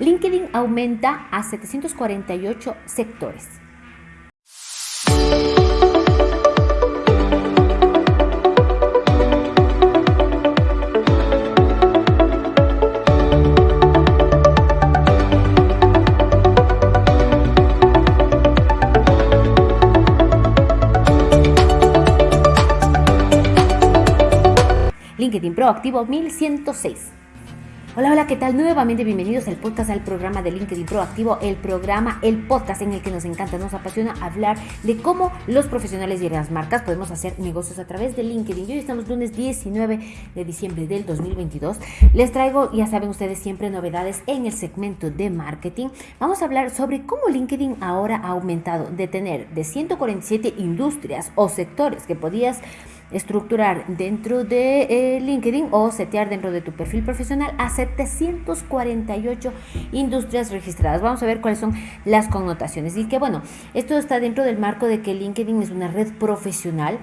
LinkedIn aumenta a 748 sectores. LinkedIn Proactivo 1106. Hola, hola, ¿qué tal? Nuevamente bienvenidos al podcast, al programa de LinkedIn Proactivo, el programa, el podcast en el que nos encanta, nos apasiona hablar de cómo los profesionales y las marcas podemos hacer negocios a través de LinkedIn. Hoy estamos lunes 19 de diciembre del 2022. Les traigo, ya saben ustedes, siempre novedades en el segmento de marketing. Vamos a hablar sobre cómo LinkedIn ahora ha aumentado de tener de 147 industrias o sectores que podías estructurar dentro de eh, LinkedIn o setear dentro de tu perfil profesional a 748 industrias registradas. Vamos a ver cuáles son las connotaciones. Y que bueno, esto está dentro del marco de que LinkedIn es una red profesional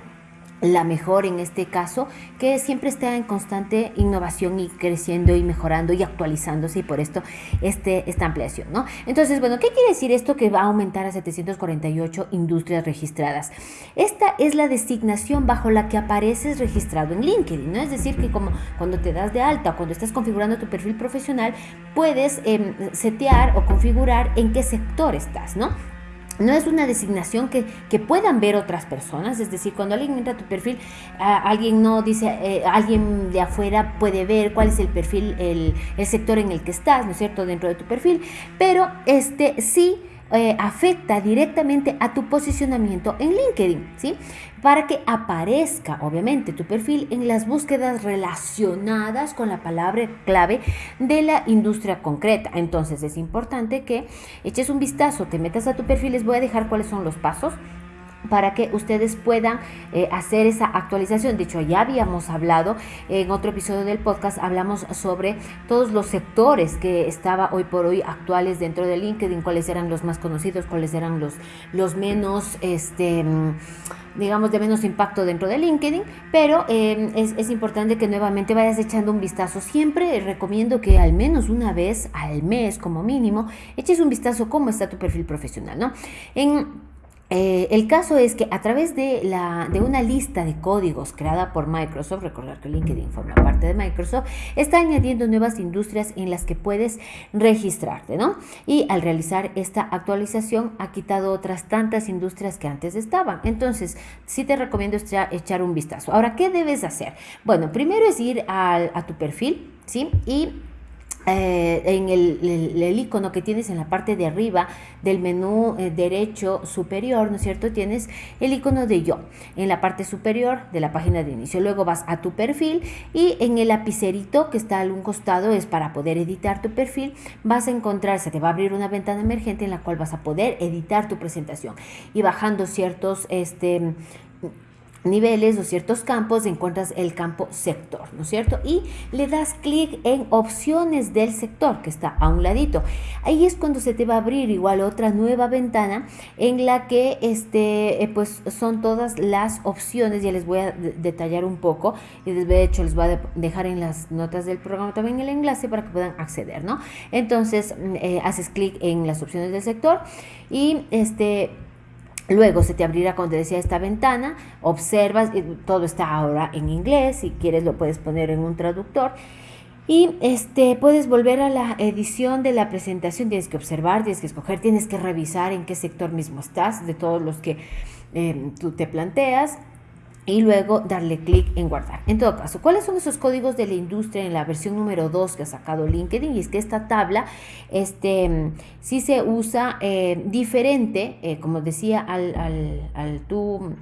la mejor en este caso, que siempre está en constante innovación y creciendo y mejorando y actualizándose y por esto este, esta ampliación, ¿no? Entonces, bueno, ¿qué quiere decir esto que va a aumentar a 748 industrias registradas? Esta es la designación bajo la que apareces registrado en LinkedIn, ¿no? Es decir, que como cuando te das de alta o cuando estás configurando tu perfil profesional, puedes em, setear o configurar en qué sector estás, ¿no? No es una designación que, puedan ver otras personas, es decir, cuando alguien entra a tu perfil, alguien no dice, eh, alguien de afuera puede ver cuál es el perfil, el, el sector en el que estás, ¿no es cierto?, dentro de tu perfil, pero este sí eh, afecta directamente a tu posicionamiento en LinkedIn, ¿sí? Para que aparezca, obviamente, tu perfil en las búsquedas relacionadas con la palabra clave de la industria concreta. Entonces es importante que eches un vistazo, te metas a tu perfil, les voy a dejar cuáles son los pasos para que ustedes puedan eh, hacer esa actualización. De hecho, ya habíamos hablado en otro episodio del podcast, hablamos sobre todos los sectores que estaba hoy por hoy actuales dentro de LinkedIn, cuáles eran los más conocidos, cuáles eran los, los menos, este, digamos, de menos impacto dentro de LinkedIn, pero em, es, es, importante que nuevamente vayas echando un vistazo. Siempre recomiendo que al menos una vez al mes, como mínimo, eches un vistazo cómo está tu perfil profesional, ¿no? En eh, el caso es que a través de, la, de una lista de códigos creada por Microsoft, recordar que LinkedIn forma parte de Microsoft, está añadiendo nuevas industrias en las que puedes registrarte, ¿no? Y al realizar esta actualización ha quitado otras tantas industrias que antes estaban. Entonces, sí te recomiendo echar un vistazo. Ahora, ¿qué debes hacer? Bueno, primero es ir a tu perfil, ¿sí? Y eh, en el, icono que tienes en la parte de arriba del menú eh, derecho superior, ¿no es cierto? Tienes el icono de yo en la parte superior de la página de inicio. Luego vas a tu perfil y en el lapicerito que está a un costado es para poder editar tu perfil. Vas a encontrar, se te va a abrir una ventana emergente en la cual vas a poder editar tu presentación y bajando ciertos este, niveles o ciertos campos encuentras el campo sector, ¿no es cierto? Y le das clic en opciones del sector que está a un ladito. Ahí es cuando se te va a abrir igual otra nueva ventana en la que este, eh, pues son todas las opciones, ya les voy a detallar un poco y de hecho les voy a dejar en las notas del programa también el enlace para que puedan acceder, ¿no? Entonces mm, eh, haces clic en las opciones del sector y este Luego se te abrirá, como te decía, esta ventana, observas, todo está ahora en inglés, si quieres lo puedes poner en un traductor. Y este, puedes volver a la edición de la presentación, tienes que observar, tienes que escoger, tienes que revisar en qué sector mismo estás, de todos los que eh, tú te planteas y luego darle clic en guardar. En todo caso, ¿cuáles son esos códigos de la industria en la versión número 2 que ha sacado LinkedIn? Y es que esta tabla este, sí se usa eh, diferente, eh, como decía, al, al, al tú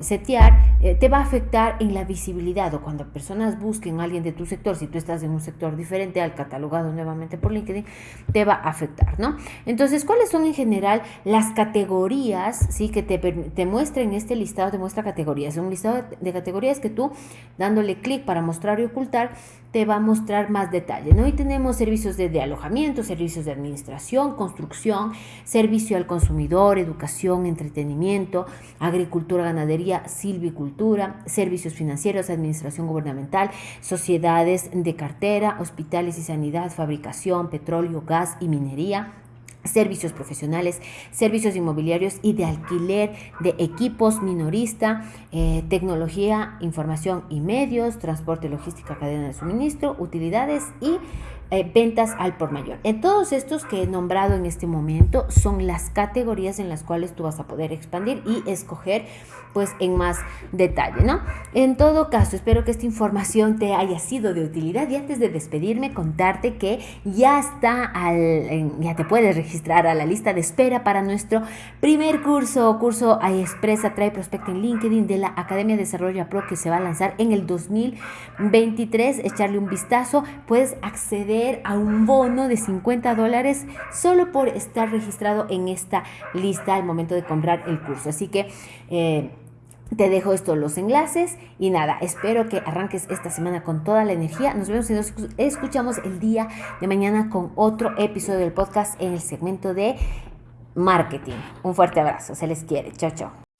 setear eh, te va a afectar en la visibilidad o cuando personas busquen a alguien de tu sector, si tú estás en un sector diferente al catalogado nuevamente por LinkedIn, te va a afectar, ¿no? Entonces, ¿cuáles son en general las categorías, sí, que te, te muestra en este listado, te muestra categorías, un listado de categorías que tú, dándole clic para mostrar y ocultar, te va a mostrar más detalle. ¿no? Hoy tenemos servicios de alojamiento, servicios de administración, construcción, servicio al consumidor, educación, entretenimiento, agricultura, ganadería, silvicultura, servicios financieros, administración gubernamental, sociedades de cartera, hospitales y sanidad, fabricación, petróleo, gas y minería servicios profesionales, servicios inmobiliarios y de alquiler de equipos minorista, eh, tecnología, información y medios, transporte, logística, cadena de suministro, utilidades y eh, ventas al por mayor. En todos estos que he nombrado en este momento son las categorías en las cuales tú vas a poder expandir y escoger pues en más detalle, ¿no? En todo caso, espero que esta información te haya sido de utilidad y antes de despedirme contarte que ya está al, ya te puedes registrar a la lista de espera para nuestro primer curso, curso Expresa Trae Prospect en LinkedIn de la Academia de Desarrollo Pro que se va a lanzar en el 2023. Echarle un vistazo, puedes a un bono de 50 dólares solo por estar registrado en esta lista al momento de comprar el curso. Así que eh, te dejo estos los enlaces y nada, espero que arranques esta semana con toda la energía. Nos vemos y nos escuchamos el día de mañana con otro episodio del podcast en el segmento de marketing. Un fuerte abrazo, se les quiere. Chao, chao.